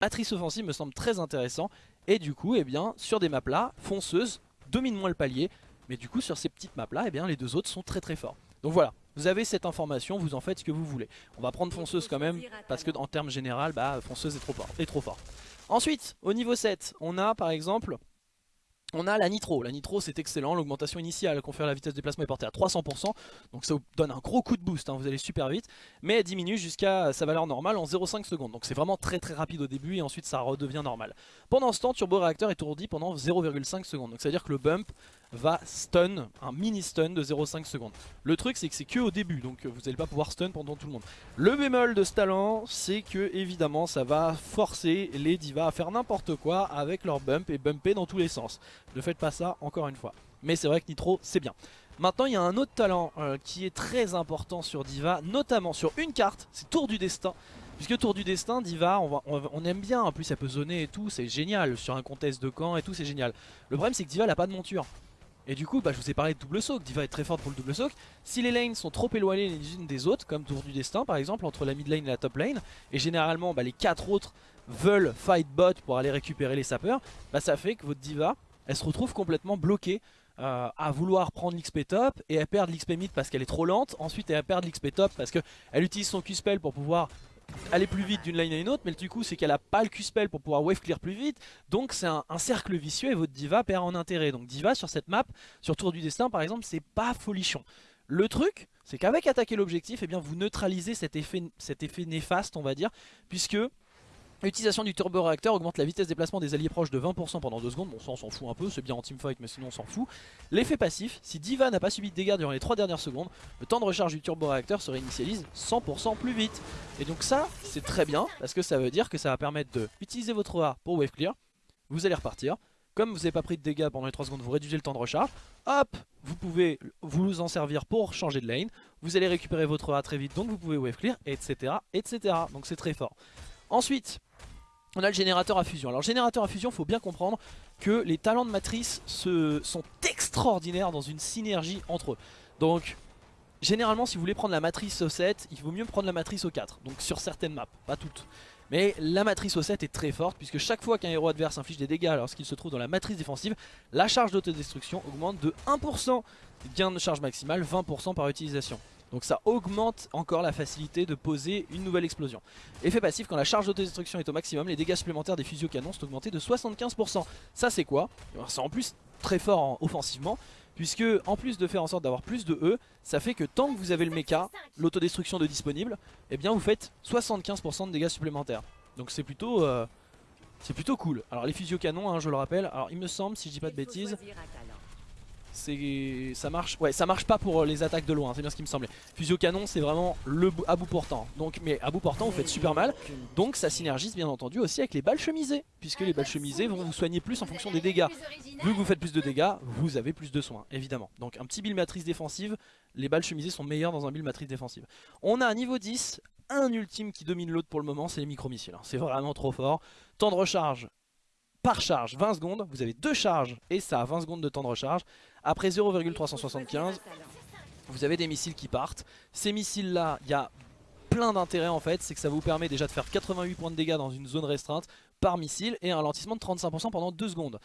S1: Matrice offensive me semble très intéressant, et du coup eh bien sur des maps là, fonceuse domine moins le palier, mais du coup sur ces petites maps là eh bien les deux autres sont très très forts. Donc voilà, vous avez cette information, vous en faites ce que vous voulez. On va prendre fonceuse quand même, parce que en termes général, bah, fonceuse est trop, est trop forte. Ensuite, au niveau 7, on a par exemple on a la nitro, la nitro c'est excellent, l'augmentation initiale confère la vitesse de déplacement est portée à 300%, donc ça vous donne un gros coup de boost, hein, vous allez super vite, mais elle diminue jusqu'à sa valeur normale en 0,5 secondes, donc c'est vraiment très très rapide au début et ensuite ça redevient normal. Pendant ce temps, Turbo Réacteur est tourdi pendant 0,5 secondes, donc ça veut dire que le bump va stun, un mini stun de 0,5 secondes. Le truc c'est que c'est que au début, donc vous n'allez pas pouvoir stun pendant tout le monde. Le bémol de ce talent, c'est que évidemment ça va forcer les divas à faire n'importe quoi avec leur bump et bumper dans tous les sens. Ne faites pas ça encore une fois. Mais c'est vrai que Nitro c'est bien. Maintenant il y a un autre talent euh, qui est très important sur Diva, notamment sur une carte, c'est Tour du Destin. Puisque Tour du Destin, Diva, on, va- aime bien, en plus elle peut zoner et tout, c'est génial, sur un contest de camp et tout, c'est génial. Le problème c'est que Diva elle pas de monture. Et du coup, bah, je vous ai parlé de double saut, Diva est très forte pour le double saut. Si les lanes sont trop éloignées les unes des autres, comme Tour du Destin par exemple, entre la mid lane et la top lane, et généralement bah, les quatre autres veulent fight bot pour aller récupérer les sapeurs, bah, ça fait que votre Diva, elle se retrouve complètement bloquée euh, à vouloir prendre l'XP top et à perdre l'XP mid parce qu'elle est trop lente, ensuite elle va perdre l'XP top parce qu'elle utilise son Q-spell pour pouvoir aller plus vite d'une lane à une autre, mais le du coup c'est qu'elle a pas le Q-spell pour pouvoir wave clear plus vite, donc c'est un, un cercle vicieux et votre diva perd en intérêt. Donc diva sur cette map, sur Tour du Destin par exemple, c'est pas folichon. Le truc, c'est qu'avec attaquer l'objectif, eh bien vous neutralisez cet effet, cet effet néfaste on va dire, puisque L'utilisation du turbo-réacteur augmente la vitesse de déplacement des alliés proches de 20% pendant 2 secondes. Bon, ça on s'en fout un peu, c'est bien en teamfight, mais sinon on s'en fout. L'effet passif, si Diva n'a pas subi de dégâts durant les 3 dernières secondes, le temps de recharge du turbo-réacteur se réinitialise 100% plus vite. Et donc ça, c'est très bien, parce que ça veut dire que ça va permettre de utiliser votre A pour wave clear. Vous allez repartir. Comme vous n'avez pas pris de dégâts pendant les 3 secondes, vous réduisez le temps de recharge. Hop, vous pouvez vous en servir pour changer de lane. Vous allez récupérer votre A très vite, donc vous pouvez wave clear, etc. etc. Donc c'est très fort. Ensuite, on a le générateur à fusion. Alors générateur à fusion, faut bien comprendre que les talents de matrice sont extraordinaires dans une synergie entre eux. Donc généralement si vous voulez prendre la matrice au 7, il vaut mieux prendre la matrice au 4. Donc sur certaines maps, pas toutes. Mais la matrice au 7 est très forte puisque chaque fois qu'un héros adverse inflige des dégâts lorsqu'il se trouve dans la matrice défensive, la charge d'autodestruction augmente de 1%. Gain de charge maximale, 20% par utilisation. Donc ça augmente encore la facilité de poser une nouvelle explosion. Effet passif, quand la charge d'autodestruction est au maximum, les dégâts supplémentaires des fusio canons sont augmentés de 75%. Ça c'est quoi? C'est en plus très fort en- offensivement, puisque en plus de faire en sorte d'avoir plus de E, ça fait que tant que vous avez le mecha, l'autodestruction de disponible, eh bien vous faites 75% de dégâts supplémentaires. Donc c'est plutôt... euh, c'est plutôt cool. Alors les fusio canons, hein, je le rappelle, alors il me semble, si je dis pas de bêtises, ça marche ouais ça marche pas pour euh, les attaques de loin c'est bien ce qui me semblait. Fusio canon c'est vraiment le à bout portant. Donc mais à bout portant vous faites super mal. Donc ça synergise bien entendu aussi avec les balles chemisées puisque les balles chemisées vont vous soigner plus en fonction des dégâts. Vu que vous faites plus de dégâts vous avez plus de soins évidemment. Donc un petit build matrice défensive les balles chemisées sont meilleures dans un build matrice défensive. On a un niveau 10 un ultime qui domine l'autre pour le moment c'est les micro missiles c'est vraiment trop fort. Temps de recharge par charge 20 secondes. Vous avez deux charges et ça a 20 secondes de temps de recharge après 0,375 vous avez des missiles qui partent. Ces missiles là, il y a plein d'intérêts en fait, c'est que ça vous permet déjà de faire 88 points de dégâts dans une zone restreinte par missile et un ralentissement de 35% pendant 2 secondes.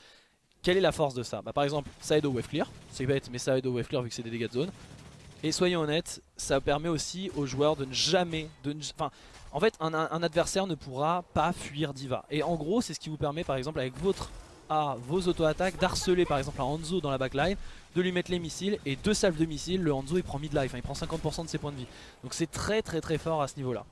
S1: Quelle est la force de ça? Bah, Par exemple, ça aide au wave clear, c'est bête mais ça aide au wave clear vu que c'est des dégâts de zone. Et soyons honnêtes, ça permet aussi aux joueurs de ne jamais... De ne- enfin, en fait, un, un adversaire ne pourra pas fuir Diva. Et en gros, c'est ce qui vous permet par exemple avec votre A, vos auto-attaques, d'harceler par exemple un Hanzo dans la backline de lui mettre les missiles et deux salves de missiles, le Hanzo il prend mid-life, hein, il prend 50% de ses points de vie. Donc c'est très très très fort à ce niveau là.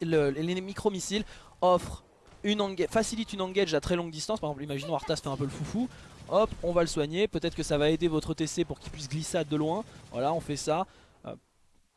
S1: les micro-missiles offrent une facilitent une engage à très longue distance, par exemple imaginons Arthas fait un peu le foufou, hop on va le soigner, peut-être que ça va aider votre TC pour qu'il puisse glissade de loin, voilà on fait ça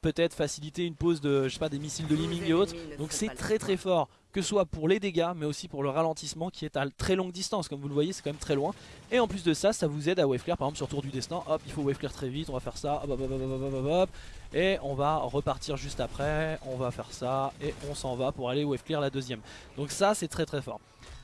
S1: peut-être faciliter une pause de je sais pas des missiles de Liming et autres. Donc c'est très très fort, que ce soit pour les dégâts, mais aussi pour le ralentissement qui est à très longue distance. Comme vous le voyez, c'est quand même très loin. Et en plus de ça, ça vous aide à waveclear, par exemple sur Tour du Destin, hop, il faut waveclear très vite, on va faire ça, hop, hop, hop, hop, hop, hop, hop, et on va repartir juste après, on va faire ça, et on s'en va pour aller waveclear la deuxième. Donc ça, c'est très très fort.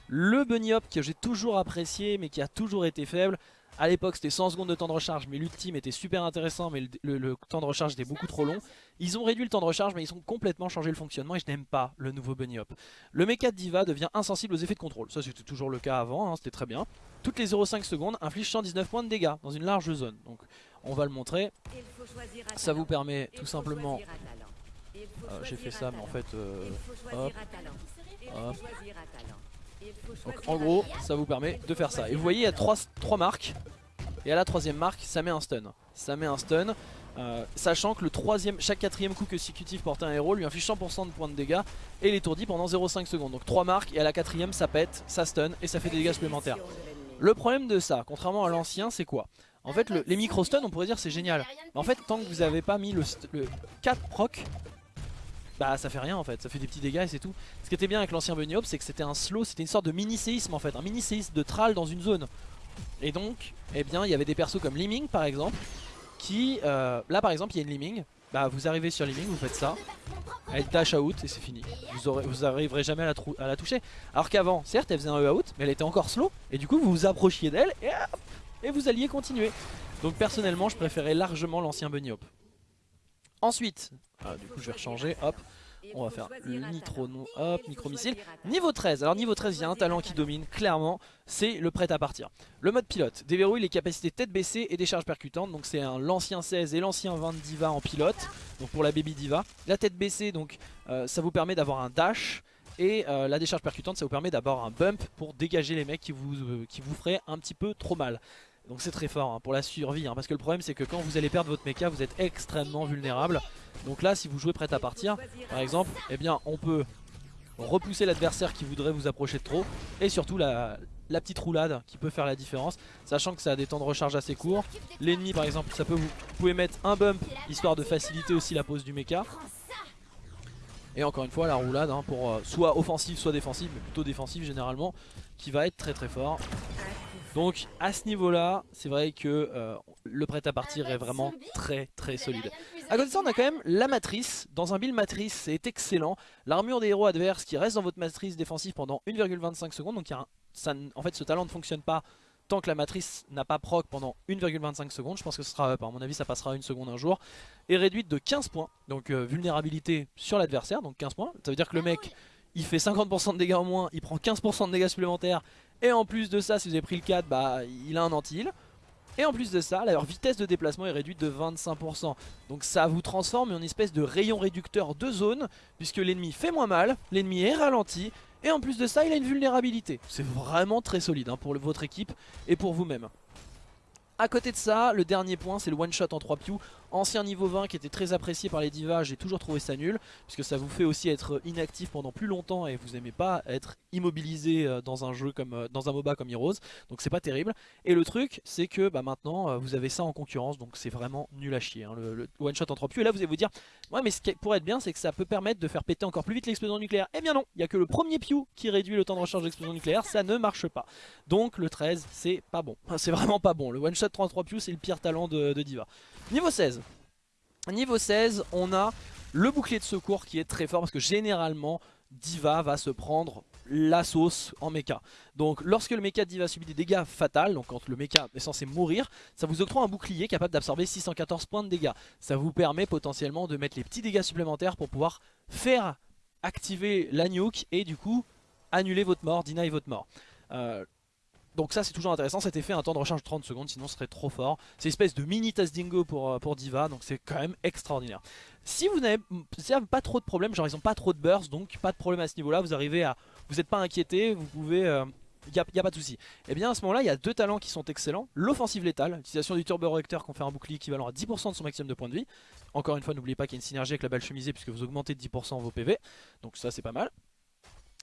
S1: Le bunny hop que j'ai toujours apprécié, mais qui a toujours été faible, à l'époque c'était 100 secondes de temps de recharge mais l'ultime était super intéressant mais le, le- le temps de recharge était beaucoup trop long. Ils ont réduit le temps de recharge mais ils ont complètement changé le fonctionnement et je n'aime pas le nouveau Bunny Hop. Le mecha de Diva devient insensible aux effets de contrôle, ça c'était toujours le cas avant, hein, c'était très bien. Toutes les 0,5 secondes inflige 119 points de dégâts dans une large zone. Donc on va le montrer, ça vous permet tout simplement... Euh, J'ai fait ça mais en fait... euh, hop, hop. Donc en gros, ça vous permet de faire ça. Et vous voyez, il y a trois, marques. Et à la troisième marque, ça met un stun. Ça met un stun. euh, sachant que le troisième, chaque quatrième coup consécutif porté un héros lui inflige 100% de points de dégâts et l'étourdit pendant 0,5 secondes. Donc 3 marques et à la quatrième ça pète, ça stun et ça fait des dégâts supplémentaires. Le problème de ça, contrairement à l'ancien, c'est quoi? En fait, le- les micro stun, on pourrait dire c'est génial. Mais en fait, tant que vous avez pas mis le, le 4 proc, bah ça fait rien en fait, ça fait des petits dégâts et c'est tout. Ce qui était bien avec l'ancien Bunny c'est que c'était un slow, c'était une sorte de mini séisme en fait, un mini séisme de tral dans une zone. Et donc, eh bien, il y avait des persos comme Liming par exemple, qui, euh, là par exemple, il y a une Liming, bah vous arrivez sur Liming, vous faites ça, elle dash out et c'est fini. Vous, aurez, arriverez jamais à la, à la toucher. Alors qu'avant, certes, elle faisait un E out, mais elle était encore slow. Et du coup, vous vous approchiez d'elle et, et vous alliez continuer. Donc personnellement, je préférais largement l'ancien Bunny Hop. Ensuite, ah, du coup, je vais rechanger. Hop. On va faire le nitro, non, hop, micro-missile. Niveau 13, alors niveau 13, il y a un talent qui domine, clairement, c'est le prêt à partir. Le mode pilote déverrouille les capacités tête baissée et des charges percutantes, donc c'est l'ancien 16 et l'ancien 20 Diva en pilote, donc pour la Baby Diva. La tête baissée, donc euh, ça vous permet d'avoir un dash, et euh, la décharge percutante, ça vous permet d'avoir un bump pour dégager les mecs qui vous, euh, qui vous feraient un petit peu trop mal. Donc c'est très fort hein, pour la survie, hein, parce que le problème c'est que quand vous allez perdre votre mecha, vous êtes extrêmement vulnérable. Donc là, si vous jouez prêt à partir, par exemple, eh bien on peut repousser l'adversaire qui voudrait vous approcher de trop, et surtout la, petite roulade qui peut faire la différence, sachant que ça a des temps de recharge assez courts. L'ennemi par exemple, ça peut vous, pouvez mettre un bump, histoire de faciliter aussi la pose du mecha. Et encore une fois la roulade hein, pour euh, soit offensive soit défensive mais plutôt défensive généralement qui va être très très fort donc à ce niveau là c'est vrai que euh, le prêt à partir est vraiment très très solide. A côté de ça on a quand même la matrice. Dans un build matrice c'est excellent. L'armure des héros adverses qui reste dans votre matrice défensive pendant 1,25 secondes. Donc en fait ce talent ne fonctionne pas tant que la matrice n'a pas proc pendant 1,25 secondes, je pense que ce sera up, à mon avis ça passera une seconde un jour, est réduite de 15 points, donc euh, vulnérabilité sur l'adversaire, donc 15 points, ça veut dire que le mec il fait 50% de dégâts en moins, il prend 15% de dégâts supplémentaires, et en plus de ça, si vous avez pris le 4, bah, il a un anti-heal. Et en plus de ça, leur vitesse de déplacement est réduite de 25%. Donc ça vous transforme en espèce de rayon réducteur de zone, puisque l'ennemi fait moins mal, l'ennemi est ralenti, et en plus de ça, il a une vulnérabilité. C'est vraiment très solide hein, pour votre équipe et pour vous-même. A côté de ça, le dernier point, c'est le one shot en 3 pew ancien niveau 20 qui était très apprécié par les divas, j'ai toujours trouvé ça nul, puisque ça vous fait aussi être inactif pendant plus longtemps et vous aimez pas être immobilisé euh, dans un jeu comme euh, dans un MOBA comme Heroes, donc c'est pas terrible. Et le truc, c'est que bah, maintenant euh, vous avez ça en concurrence, donc c'est vraiment nul à chier, hein, le, one shot en 3 pew Et là vous allez vous dire, ouais mais ce qui pourrait être bien, c'est que ça peut permettre de faire péter encore plus vite l'explosion nucléaire. Eh bien non, il y a que le premier pew qui réduit le temps de recharge d'explosion nucléaire, ça ne marche pas. Donc le 13, c'est pas bon, c'est vraiment pas bon. Le one shot 33 pew c'est le pire talent de Diva. Niveau 16. Niveau 16, on a le bouclier de secours qui est très fort parce que généralement Diva va se prendre la sauce en mecha. Donc lorsque le mecha Diva subit des dégâts fatals, donc quand le mecha est censé mourir, ça vous octroie un bouclier capable d'absorber 614 points de dégâts. Ça vous permet potentiellement de mettre les petits dégâts supplémentaires pour pouvoir faire activer la nuke et du coup annuler votre mort, deny votre mort. Euh, donc ça c'est toujours intéressant, cet effet un temps de recharge de 30 secondes sinon ce serait trop fort. C'est une espèce de mini Dingo pour, euh, pour Diva donc c'est quand même extraordinaire. Si vous n'avez pas trop de problèmes, genre ils ont pas trop de burst donc pas de problème à ce niveau là, vous arrivez à... Vous n'êtes pas inquiété, vous pouvez... Il euh, n'y a, pas de souci. Et eh bien à ce moment là il y a deux talents qui sont excellents. L'offensive létale, l'utilisation du turbo réacteur qu'on fait un bouclier équivalent à 10% de son maximum de points de vie. Encore une fois n'oubliez pas qu'il y a une synergie avec la balle chemisée puisque vous augmentez de 10% vos PV. Donc ça c'est pas mal.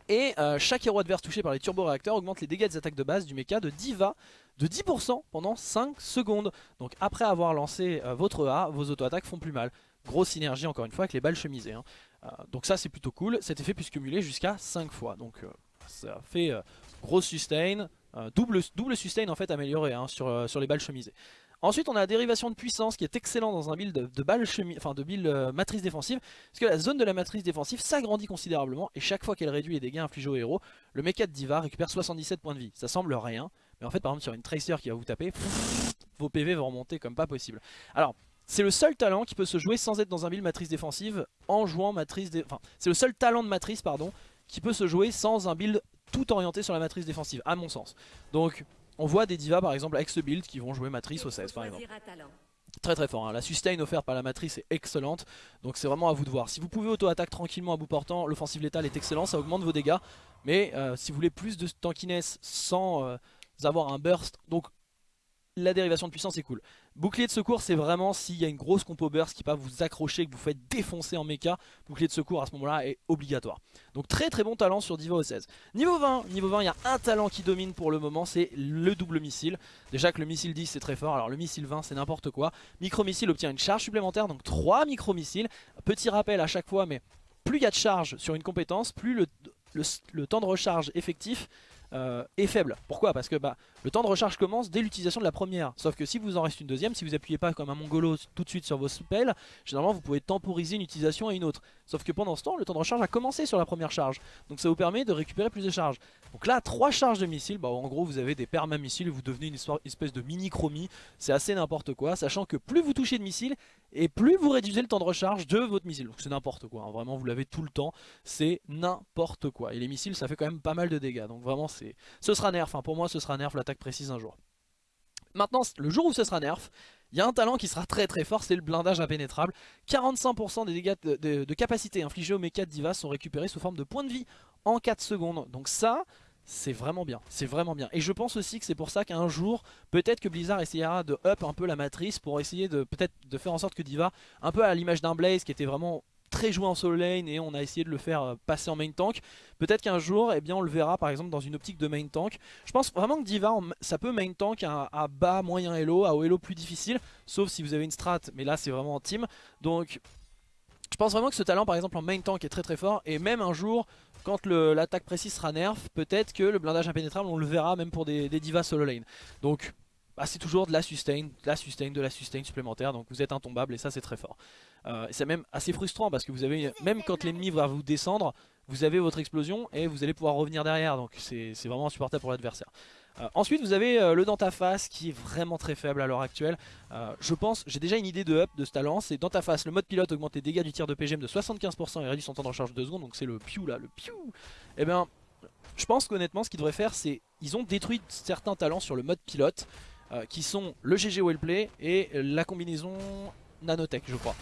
S1: Et euh, chaque héros adverse touché par les turbo-réacteurs augmente les dégâts des attaques de base du mecha de Diva de 10% pendant 5 secondes. Donc après avoir lancé euh, votre A, vos auto-attaques font plus mal. Grosse synergie encore une fois avec les balles chemisées. Hein. Euh, donc ça c'est plutôt cool. Cet effet peut se cumuler jusqu'à 5 fois. Donc ça fait gros sustain, double, sustain en fait amélioré hein, sur les balles chemisées. Ensuite on a la dérivation de puissance qui est excellent dans un build de, de balles enfin de build euh, matrice défensive parce que la zone de la matrice défensive s'agrandit considérablement et chaque fois qu'elle réduit les dégâts infligés au héros, le mecha de Diva récupère 77 points de vie. Ça semble rien, mais en fait par exemple sur une Tracer qui va vous taper, vos PV vont remonter comme pas possible. Alors c'est le seul talent qui peut se jouer sans être dans un build matrice défensive en jouant matrice, enfin c'est le seul talent de matrice pardon qui peut se jouer sans un build tout orienté sur la matrice défensive à mon sens. Donc on voit des divas par exemple avec ce build qui vont jouer matrice au 16 par exemple. Très très fort, hein. la sustain offerte par la matrice est excellente, donc c'est vraiment à vous de voir. Si vous pouvez auto-attaque tranquillement à bout portant, l'offensive létale est excellent, ça augmente vos dégâts. Mais euh, si vous voulez plus de tankiness sans euh, avoir un burst, donc la dérivation de puissance est cool. Bouclier de secours c'est vraiment s'il y a une grosse compo burst qui peut vous accrocher, que vous faites défoncer en mecha, bouclier de secours à ce moment là est obligatoire. Donc très très bon talent sur Diva 16. Niveau 20, niveau 20 il y a un talent qui domine pour le moment, c'est le double missile. Déjà que le missile 10 c'est très fort, alors le missile 20 c'est n'importe quoi. Micro-missile obtient une charge supplémentaire, donc 3 micro-missiles. Petit rappel à chaque fois, mais plus il y a de charge sur une compétence, plus le, le temps de recharge effectif euh, est faible. Pourquoi? Parce que bah, le temps de recharge commence dès l'utilisation de la première. Sauf que si vous en reste une deuxième, si vous appuyez pas comme un mongolo tout de suite sur vos spells, généralement vous pouvez temporiser une utilisation à une autre. Sauf que pendant ce temps, le temps de recharge a commencé sur la première charge. Donc ça vous permet de récupérer plus de charges. Donc là, trois charges de missiles, bah en gros vous avez des perma-missiles vous devenez une espèce de mini-chromie. C'est assez n'importe quoi, sachant que plus vous touchez de missiles, et plus vous réduisez le temps de recharge de votre missile. Donc c'est n'importe quoi, hein. vraiment vous l'avez tout le temps, c'est n'importe quoi. Et les missiles ça fait quand même pas mal de dégâts, donc vraiment c'est, ce sera nerf, enfin pour moi ce sera nerf précise un jour. Maintenant, le jour où ce sera nerf, il y a un talent qui sera très très fort, c'est le blindage impénétrable. 45% des dégâts de, capacité infligés au mecha de Diva sont récupérés sous forme de points de vie en 4 secondes. Donc ça, c'est vraiment bien, c'est vraiment bien. Et je pense aussi que c'est pour ça qu'un jour, peut-être que Blizzard essayera de up un peu la matrice pour essayer de peut-être de faire en sorte que Diva, un peu à l'image d'un Blaze qui était vraiment très joué en solo lane et on a essayé de le faire euh, passer en main tank. Peut-être qu'un jour, eh bien, on le verra par exemple dans une optique de main tank. Je pense vraiment que Diva, ça peut main tank à, bas, moyen elo, à haut elo plus difficile, sauf si vous avez une strat, mais là c'est vraiment en team. Donc je pense vraiment que ce talent par exemple en main tank est très très fort et même un jour quand l'attaque précise sera nerf, peut-être que le blindage impénétrable on le verra même pour des, des divas solo lane. Donc bah, c'est toujours de la sustain, de la sustain, de la sustain supplémentaire, donc vous êtes intombable et ça c'est très fort. Euh, c'est même assez frustrant parce que vous avez, même quand l'ennemi va vous descendre, vous avez votre explosion et vous allez pouvoir revenir derrière, donc c'est vraiment insupportable pour l'adversaire. Euh, ensuite vous avez euh, le dans ta face qui est vraiment très faible à l'heure actuelle. je pense, j'ai déjà une idée de up de ce talent, c'est dans ta face, le mode pilote augmente les dégâts du tir de PGM de 75% et réduit son temps de recharge de 2 secondes, donc c'est le piou là, le piou. Et eh bien, je pense qu'honnêtement ce qu'ils devraient faire c'est, ils ont détruit certains talents sur le mode pilote, euh, qui sont le GG Wellplay et la combinaison Nanotech je crois.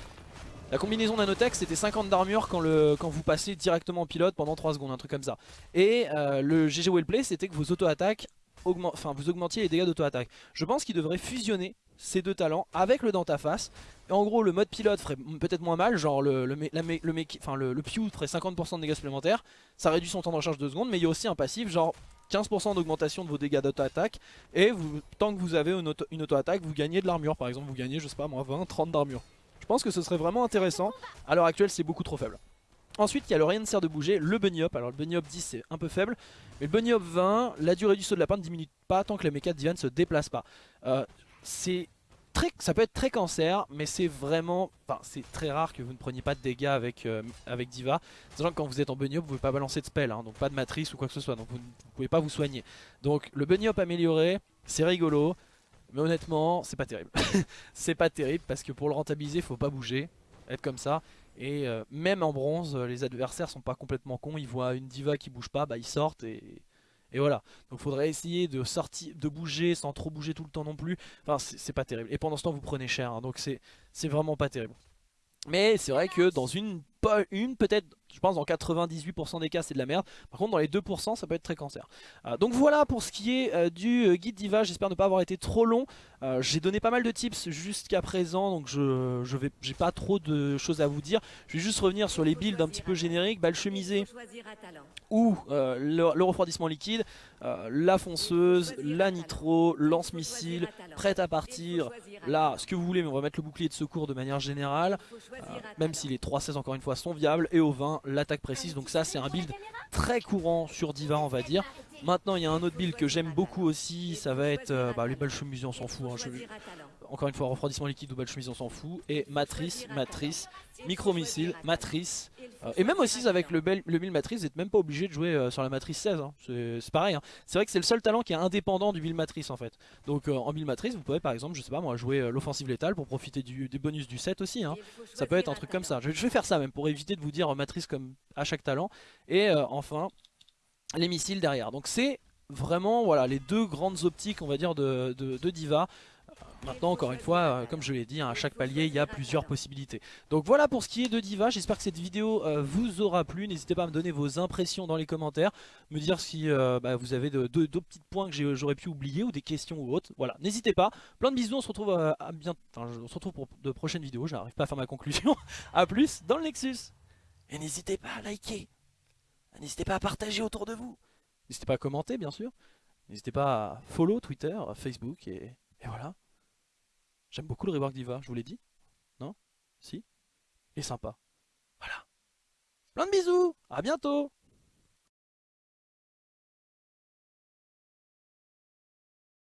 S1: La combinaison Nanotech c'était 50 d'armure quand, quand vous passez directement en pilote pendant 3 secondes, un truc comme ça. Et euh, le GG Wellplay c'était que vos auto-attaques, enfin vous augmentiez les dégâts d'auto-attaque. Je pense qu'ils devraient fusionner ces deux talents avec le dans ta face. Et en gros le mode pilote ferait peut-être moins mal, genre le, le, le, le Pew ferait 50% de dégâts supplémentaires, ça réduit son temps de recharge de 2 secondes, mais il y a aussi un passif genre 15% d'augmentation de vos dégâts d'auto-attaque et tant que vous avez une auto-attaque vous gagnez de l'armure par exemple vous gagnez je sais pas moi 20 30 d'armure. Je pense que ce serait vraiment intéressant. À l'heure actuelle c'est beaucoup trop faible. Ensuite il y a le rien ne sert de bouger le bunny hop. Alors le bunny hop 10 c'est un peu faible mais le bunny hop 20 la durée du saut de la ne diminue pas tant que le mecha de Divan ne se déplace pas. Euh, c'est ça peut être très cancer, mais c'est vraiment, enfin, c'est très rare que vous ne preniez pas de dégâts avec, euh, avec Diva. Sachant que quand vous êtes en bunny hop, vous ne pouvez pas balancer de spell, hein, donc pas de matrice ou quoi que ce soit, donc vous ne pouvez pas vous soigner. Donc le bunny amélioré, c'est rigolo, mais honnêtement, c'est pas terrible. c'est pas terrible parce que pour le rentabiliser, il faut pas bouger, être comme ça. Et euh, même en bronze, les adversaires sont pas complètement cons, ils voient une diva qui bouge pas, bah ils sortent et et voilà, donc faudrait essayer de sortir, de bouger sans trop bouger tout le temps non plus. Enfin, c'est pas terrible. Et pendant ce temps, vous prenez cher, hein. donc c'est vraiment pas terrible. Mais c'est vrai que dans une, une peut-être, je pense dans 98% des cas c'est de la merde. Par contre dans les 2% ça peut être très cancer. Euh, donc voilà pour ce qui est euh, du euh, guide Diva. J'espère ne pas avoir été trop long. J'ai donné pas mal de tips jusqu'à présent donc je, je vais, j'ai pas trop de choses à vous dire. Je vais juste revenir sur les builds un petit peu génériques. Balle chemisée ou le, refroidissement liquide, la fonceuse, la nitro, lance-missile, prête à partir. Là ce que vous voulez mais on va mettre le bouclier de secours de manière générale. même si les 3-16 encore une fois sont viables. Et au 20 l'attaque précise. Donc ça c'est un build très courant sur Diva on va dire. Maintenant il y a un autre build que j'aime beaucoup aussi. Ça va être euh, bah, les balles on s'en fout. Hein, encore une fois refroidissement liquide ou chemise on s'en fout. Et matrice, matrice, micro-missile, matrice. Euh, et même aussi avec le, le build matrice, vous n'êtes même pas obligé de jouer euh, sur la matrice 16. Hein. C'est pareil. Hein. C'est vrai que c'est le seul talent qui est indépendant du build matrice en fait. Donc en build matrice, vous pouvez par exemple, je sais pas moi, jouer l'offensive létale pour profiter des bonus du set aussi. Ça peut être un truc comme ça. Je, je, vais faire ça même pour éviter de vous dire matrice comme à chaque talent. Et enfin, les missiles derrière. Donc c'est vraiment voilà les deux grandes optiques on va dire de, de, Diva. Maintenant encore une fois euh, comme je l'ai dit hein, à chaque palier il y a plusieurs possibilités. Donc voilà pour ce qui est de Diva. J'espère que cette vidéo euh, vous aura plu. N'hésitez pas à me donner vos impressions dans les commentaires. Me dire si euh, bah, vous avez deux petits points que j'aurais pu oublier Ou des questions ou autres. Voilà n'hésitez pas. Plein de bisous. On se retrouve à, bien... on se retrouve pour de prochaines vidéos. J'arrive pas à faire ma conclusion. A plus dans le Nexus. Et n'hésitez pas à liker. N'hésitez pas à partager autour de vous. N'hésitez pas à commenter bien sûr. N'hésitez pas à follow Twitter, Facebook et, et voilà. J'aime beaucoup le rework Diva, je vous l'ai dit. Non? Si? Et sympa. Voilà. Plein de bisous À bientôt